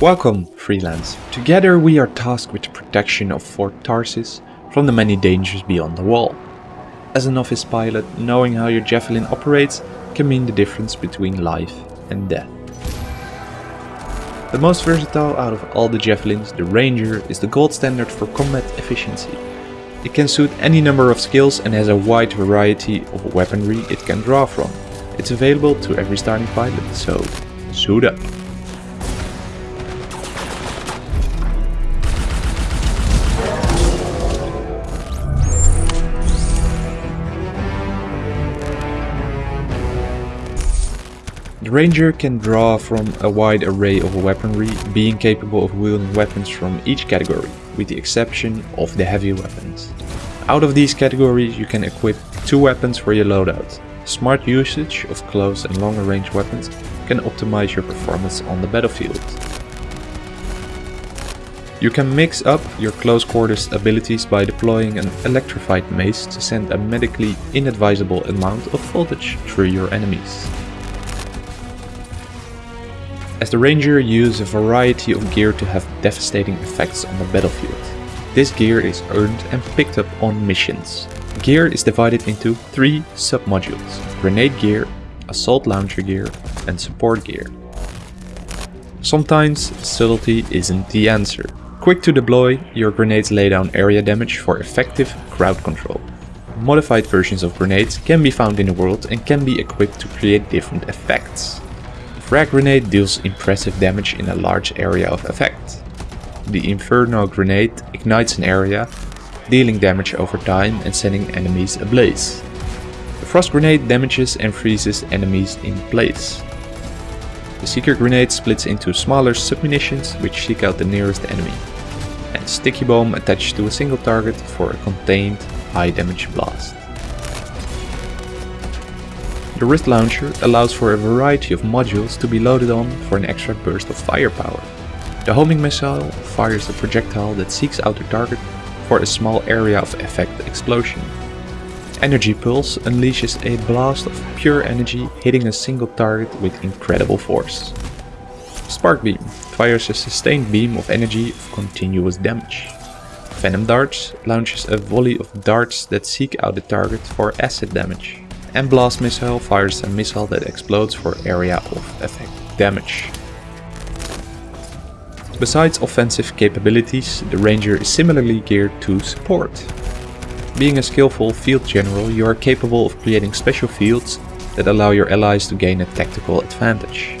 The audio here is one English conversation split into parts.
Welcome, Freelance. Together we are tasked with the protection of Fort Tarsis from the many dangers beyond the wall. As a novice pilot, knowing how your javelin operates can mean the difference between life and death. The most versatile out of all the javelins, the Ranger is the gold standard for combat efficiency. It can suit any number of skills and has a wide variety of weaponry it can draw from. It's available to every starting pilot, so suit up. The Ranger can draw from a wide array of weaponry, being capable of wielding weapons from each category, with the exception of the heavy weapons. Out of these categories you can equip two weapons for your loadout. Smart usage of close and longer range weapons can optimize your performance on the battlefield. You can mix up your close quarters abilities by deploying an electrified mace to send a medically inadvisable amount of voltage through your enemies. As the Ranger uses a variety of gear to have devastating effects on the battlefield. This gear is earned and picked up on missions. Gear is divided into three sub-modules, grenade gear, assault launcher gear and support gear. Sometimes subtlety isn't the answer. Quick to deploy, your grenades lay down area damage for effective crowd control. Modified versions of grenades can be found in the world and can be equipped to create different effects. Frag Grenade deals impressive damage in a large area of effect. The Inferno Grenade ignites an area, dealing damage over time and setting enemies ablaze. The Frost Grenade damages and freezes enemies in place. The Seeker Grenade splits into smaller submunitions which seek out the nearest enemy. And Sticky Bomb attached to a single target for a contained high damage blast. The wrist launcher allows for a variety of modules to be loaded on for an extra burst of firepower. The homing missile fires a projectile that seeks out the target for a small area of effect explosion. Energy Pulse unleashes a blast of pure energy hitting a single target with incredible force. Spark Beam fires a sustained beam of energy of continuous damage. Venom Darts launches a volley of darts that seek out the target for acid damage and Blast Missile fires a missile that explodes for area of effect damage. Besides offensive capabilities, the Ranger is similarly geared to support. Being a skillful field general, you are capable of creating special fields that allow your allies to gain a tactical advantage.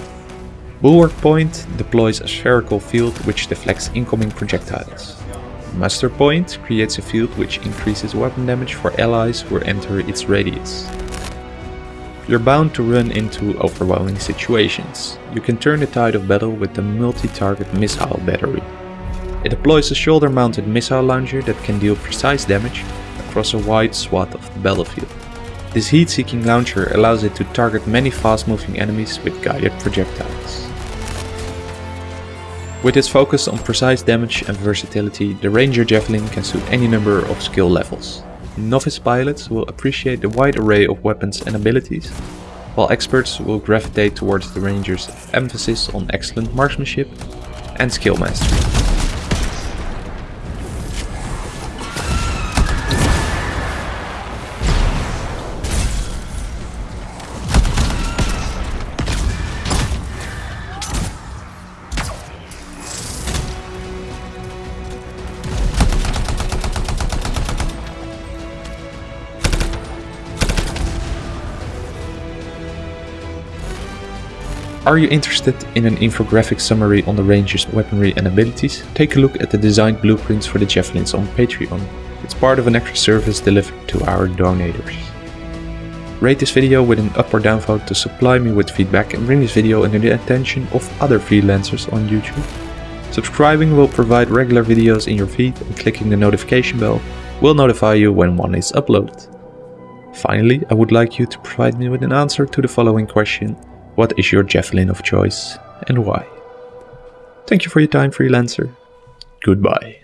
Bulwark Point deploys a spherical field which deflects incoming projectiles. Muster Point creates a field which increases weapon damage for allies who enter its radius. You're bound to run into overwhelming situations. You can turn the tide of battle with the multi-target missile battery. It deploys a shoulder-mounted missile launcher that can deal precise damage across a wide swath of the battlefield. This heat-seeking launcher allows it to target many fast-moving enemies with guided projectiles. With its focus on precise damage and versatility, the Ranger Javelin can suit any number of skill levels. Novice pilots will appreciate the wide array of weapons and abilities, while experts will gravitate towards the Ranger's emphasis on excellent marksmanship and skill mastery. Are you interested in an infographic summary on the Ranger's weaponry and abilities? Take a look at the designed blueprints for the Javelins on Patreon. It's part of an extra service delivered to our donators. Rate this video with an up or down vote to supply me with feedback and bring this video under the attention of other freelancers on YouTube. Subscribing will provide regular videos in your feed and clicking the notification bell will notify you when one is uploaded. Finally, I would like you to provide me with an answer to the following question. What is your javelin of choice and why? Thank you for your time, freelancer. Goodbye.